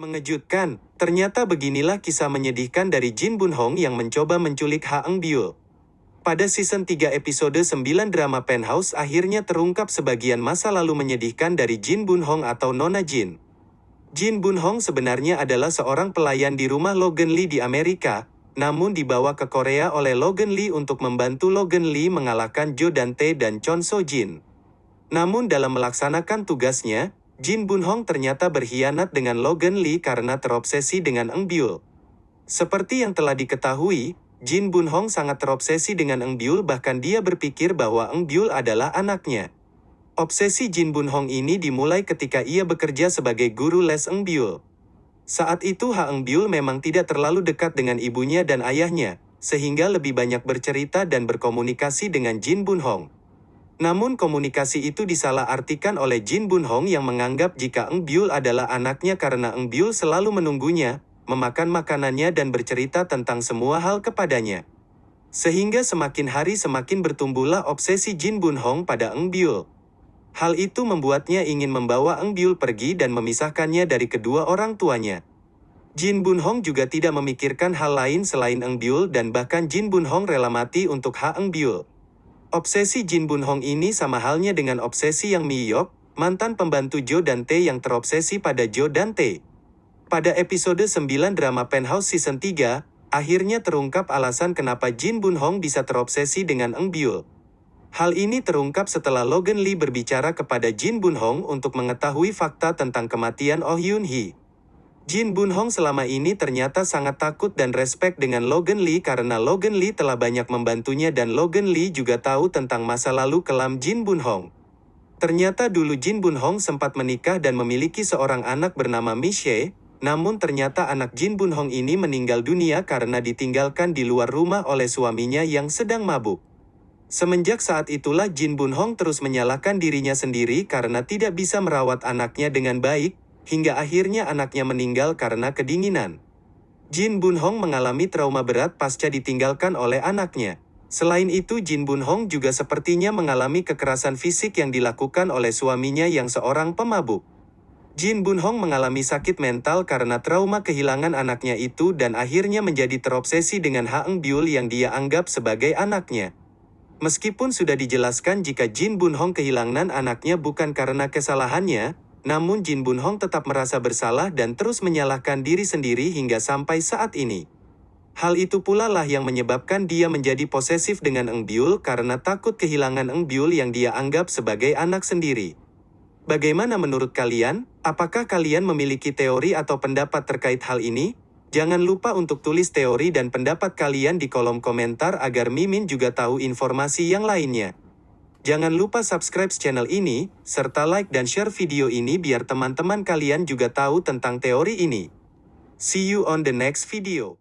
Mengejutkan, ternyata beginilah kisah menyedihkan dari Jin Bun Hong yang mencoba menculik Ha Eng Byul. Pada season 3 episode 9 drama Penthouse akhirnya terungkap sebagian masa lalu menyedihkan dari Jin Bun Hong atau Nona Jin. Jin Bun Hong sebenarnya adalah seorang pelayan di rumah Logan Lee di Amerika, namun dibawa ke Korea oleh Logan Lee untuk membantu Logan Lee mengalahkan Jo Dante dan Chon So Jin. Namun dalam melaksanakan tugasnya, Jin Bun Hong ternyata berkhianat dengan Logan Lee karena terobsesi dengan Eng Byul. Seperti yang telah diketahui, Jin Bun Hong sangat terobsesi dengan Eng Byul bahkan dia berpikir bahwa Eng Byul adalah anaknya. Obsesi Jin Bun Hong ini dimulai ketika ia bekerja sebagai guru les Eng Byul. Saat itu Ha Eng Byul memang tidak terlalu dekat dengan ibunya dan ayahnya, sehingga lebih banyak bercerita dan berkomunikasi dengan Jin Bun Hong. Namun komunikasi itu disalahartikan oleh Jin Bun Hong yang menganggap jika Eng Byul adalah anaknya karena Eng Byul selalu menunggunya, memakan makanannya dan bercerita tentang semua hal kepadanya. Sehingga semakin hari semakin bertumbuhlah obsesi Jin Bun Hong pada Eng Byul. Hal itu membuatnya ingin membawa Eng Byul pergi dan memisahkannya dari kedua orang tuanya. Jin Bun Hong juga tidak memikirkan hal lain selain Eng Byul dan bahkan Jin Bun Hong rela mati untuk Ha Eng Byul. Obsesi Jin Bun Hong ini sama halnya dengan obsesi yang Mi Yok, mantan pembantu Jo Dante yang terobsesi pada Jo Dante. Pada episode 9 drama Penthouse Season 3, akhirnya terungkap alasan kenapa Jin Bun Hong bisa terobsesi dengan Eng Byul. Hal ini terungkap setelah Logan Lee berbicara kepada Jin Bun Hong untuk mengetahui fakta tentang kematian Oh Yun Hee. Jin Bun Hong selama ini ternyata sangat takut dan respect dengan Logan Lee karena Logan Lee telah banyak membantunya dan Logan Lee juga tahu tentang masa lalu kelam Jin Bun Hong. Ternyata dulu Jin Bun Hong sempat menikah dan memiliki seorang anak bernama Michelle, namun ternyata anak Jin Bun Hong ini meninggal dunia karena ditinggalkan di luar rumah oleh suaminya yang sedang mabuk. Semenjak saat itulah Jin Bun Hong terus menyalahkan dirinya sendiri karena tidak bisa merawat anaknya dengan baik, hingga akhirnya anaknya meninggal karena kedinginan. Jin Bun Hong mengalami trauma berat pasca ditinggalkan oleh anaknya. Selain itu Jin Bun Hong juga sepertinya mengalami kekerasan fisik yang dilakukan oleh suaminya yang seorang pemabuk. Jin Bun Hong mengalami sakit mental karena trauma kehilangan anaknya itu dan akhirnya menjadi terobsesi dengan Ha Eng Byul yang dia anggap sebagai anaknya. Meskipun sudah dijelaskan jika Jin Bun Hong kehilangan anaknya bukan karena kesalahannya, namun Jin Bun Hong tetap merasa bersalah dan terus menyalahkan diri sendiri hingga sampai saat ini. Hal itu pula lah yang menyebabkan dia menjadi posesif dengan Eng Byul karena takut kehilangan Eng Byul yang dia anggap sebagai anak sendiri. Bagaimana menurut kalian? Apakah kalian memiliki teori atau pendapat terkait hal ini? Jangan lupa untuk tulis teori dan pendapat kalian di kolom komentar agar Mimin juga tahu informasi yang lainnya. Jangan lupa subscribe channel ini, serta like dan share video ini biar teman-teman kalian juga tahu tentang teori ini. See you on the next video.